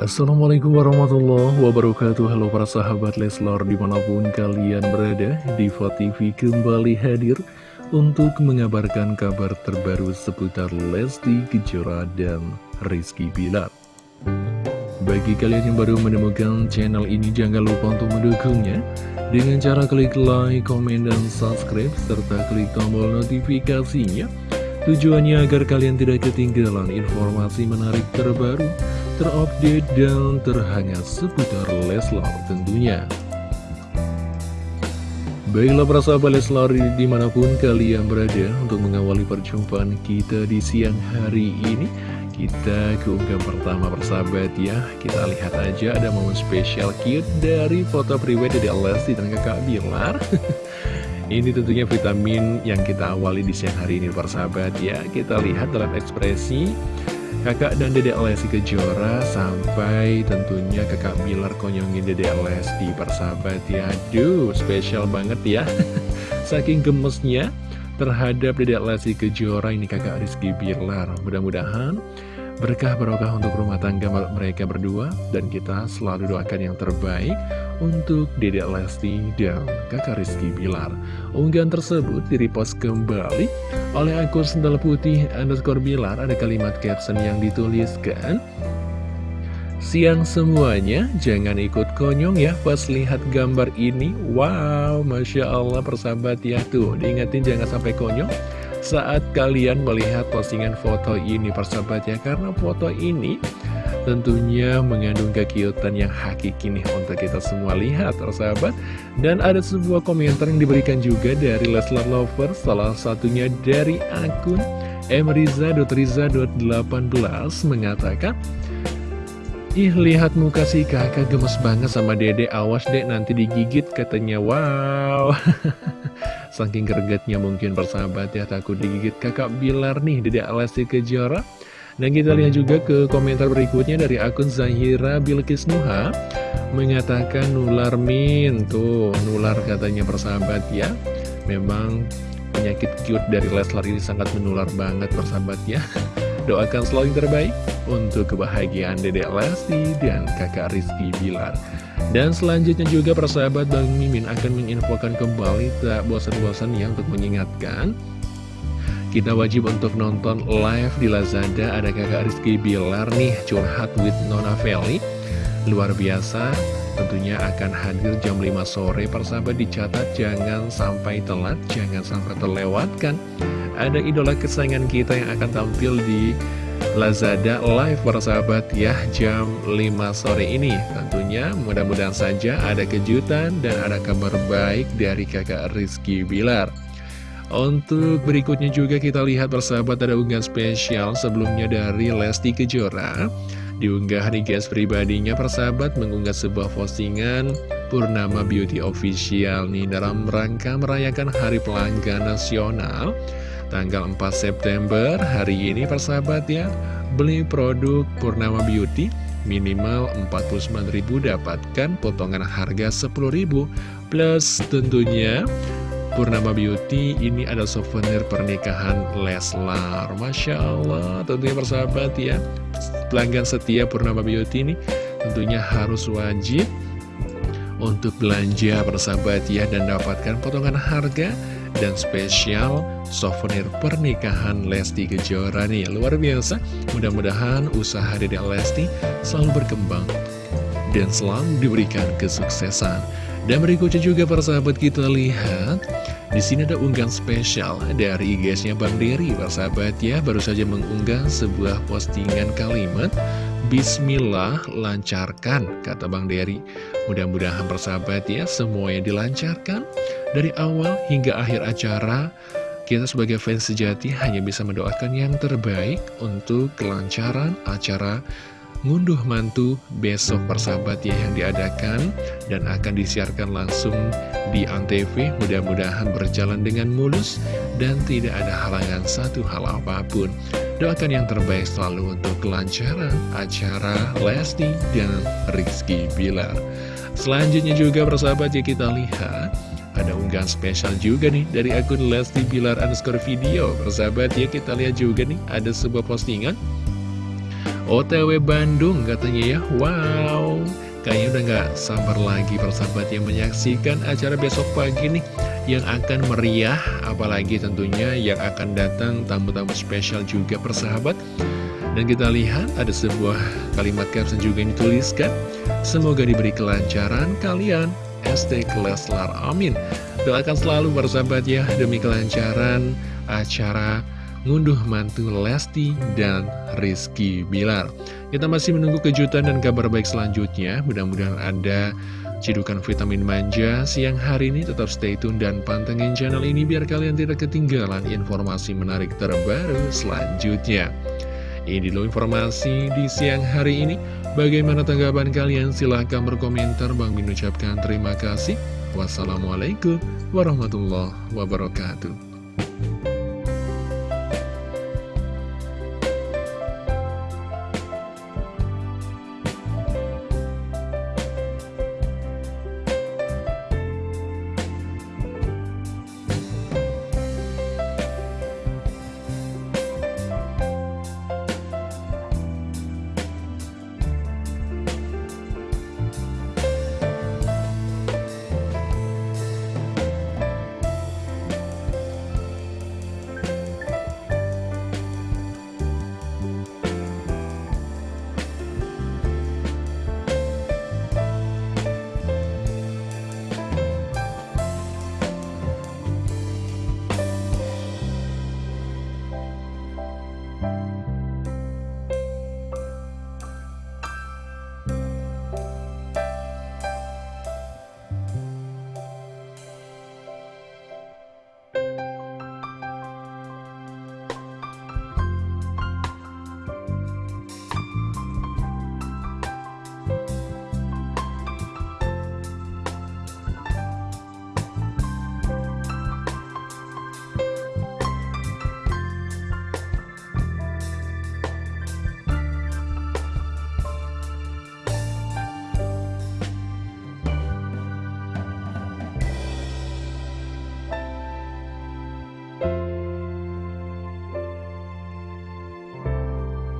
Assalamualaikum warahmatullahi wabarakatuh. Halo para sahabat Leslor di mana pun kalian berada Diva TV kembali hadir Untuk mengabarkan kabar terbaru seputar Lesti Kejora dan Rizky Bilar. Bagi kalian yang baru menemukan channel ini Jangan lupa untuk mendukungnya Dengan cara klik like, komen, dan subscribe Serta klik tombol notifikasinya Tujuannya agar kalian tidak ketinggalan informasi menarik terbaru terupdate dan terhangat seputar Leslar tentunya. Baiklah para sahabat Leslar di mana pun kalian berada untuk mengawali perjumpaan kita di siang hari ini Kita keunggah pertama persahabat ya Kita lihat aja ada momen spesial cute dari foto pribadi dari Lesti dan kakak Bilar Ini tentunya vitamin yang kita awali di siang hari ini persahabat ya Kita lihat dalam ekspresi kakak dan dedek Lesti Kejora sampai tentunya kakak Bilar konyongin dedek Lesti persahabat ya Aduh spesial banget ya. Saking gemesnya terhadap dedek Lesti Kejora ini kakak Rizky Bilar. Mudah-mudahan berkah barokah untuk rumah tangga mereka berdua Dan kita selalu doakan yang terbaik untuk Dedek Lesti dan kakak Rizky Bilar. Unggahan tersebut direpost kembali oleh akun sendal putih underscore Bilar. Ada kalimat caption yang dituliskan, Siang semuanya, jangan ikut konyong ya pas lihat gambar ini. Wow, Masya Allah persahabat ya tuh, diingetin jangan sampai konyong saat kalian melihat postingan foto ini persahabat ya. Karena foto ini tentunya mengandung kekiutan yang hakiki nih untuk kita semua lihat sahabat. Dan ada sebuah komentar yang diberikan juga dari Leslar Lover salah satunya dari akun mriza.riza.18 mengatakan Ih lihat muka si kakak gemes banget sama dede Awas dek nanti digigit katanya. Wow. Saking gregetnya mungkin persahabat ya Takut digigit kakak Bilar nih Dede Alessi Kejora dan kita lihat juga ke komentar berikutnya dari akun Zahira Bilkis Nuha. Mengatakan nular min. Tuh nular katanya persahabat ya. Memang penyakit cute dari Leslar ini sangat menular banget persahabat ya. Doakan selalu yang terbaik untuk kebahagiaan Dedek Lesti dan kakak Rizky Bilar. Dan selanjutnya juga persahabat Bang Mimin akan menginfokan kembali tak bosan-bosan yang untuk mengingatkan kita wajib untuk nonton live di Lazada. Ada kakak Rizky Bilar nih curhat with Nona Feli. Luar biasa. Tentunya akan hadir jam 5 sore. Persahabat dicatat jangan sampai telat Jangan sampai terlewatkan Ada idola kesayangan kita yang akan tampil di Lazada live persahabat ya jam 5 sore ini. Tentunya mudah-mudahan saja ada kejutan dan ada kabar baik dari kakak Rizky Bilar untuk berikutnya juga kita lihat persahabat ada unggahan spesial sebelumnya dari Lesti Kejora. Diunggah di guys pribadinya persahabat mengunggah sebuah postingan Purnama Beauty Official nih dalam rangka merayakan Hari Pelanggan Nasional. Tanggal 4 September hari ini persahabat ya Beli produk Purnama Beauty minimal 49.000 dapatkan potongan harga 10.000 plus tentunya Purnama Beauty ini ada souvenir pernikahan Leslar. Masya Allah tentunya persahabat ya. Pelanggan setia Purnama Beauty ini tentunya harus wajib untuk belanja persahabat ya dan dapatkan potongan harga dan spesial souvenir pernikahan Lesti Kejora nih. Luar biasa. Mudah-mudahan usaha Dede Lesti selalu berkembang dan selalu diberikan kesuksesan dan berikutnya juga para sahabat kita lihat. Di sini ada unggahan spesial dari IG-nya Bang Dery. Para sahabat ya baru saja mengunggah sebuah postingan kalimat Bismillah lancarkan kata Bang Dery. Mudah-mudahan persahabat ya semuanya dilancarkan. Dari awal hingga akhir acara kita sebagai fans sejati hanya bisa mendoakan yang terbaik untuk kelancaran acara ngunduh mantu besok persahabat ya yang diadakan dan akan disiarkan langsung di Antv. Mudah-mudahan berjalan dengan mulus dan tidak ada halangan satu hal apa pun. Doakan yang terbaik selalu untuk kelancaran acara Lesti dan Rizky Bilar. Selanjutnya juga persahabat ya kita lihat ada unggahan spesial juga nih dari akun Lesti Bilar underscore video. Persahabat ya kita lihat juga nih ada sebuah postingan OTW Bandung katanya ya. Wow. Kayaknya udah gak sabar lagi persahabat yang menyaksikan acara besok pagi nih Yang akan meriah Apalagi tentunya yang akan datang tamu-tamu spesial juga persahabat Dan kita lihat ada sebuah kalimat caption juga yang dituliskan. Semoga diberi kelancaran kalian. ST Leslar Amin. Doakan selalu persahabat ya demi kelancaran acara ngunduh mantu Lesti dan Rizky Bilar. Kita masih menunggu kejutan dan kabar baik selanjutnya. Mudah-mudahan ada cidukan vitamin manja siang hari ini. Tetap stay tune dan pantengin channel ini biar kalian tidak ketinggalan informasi menarik terbaru selanjutnya. Ini dulu informasi di siang hari ini. Bagaimana tanggapan kalian? Silahkan berkomentar. Bang Min ucapkan terima kasih. Wassalamualaikum warahmatullahi wabarakatuh.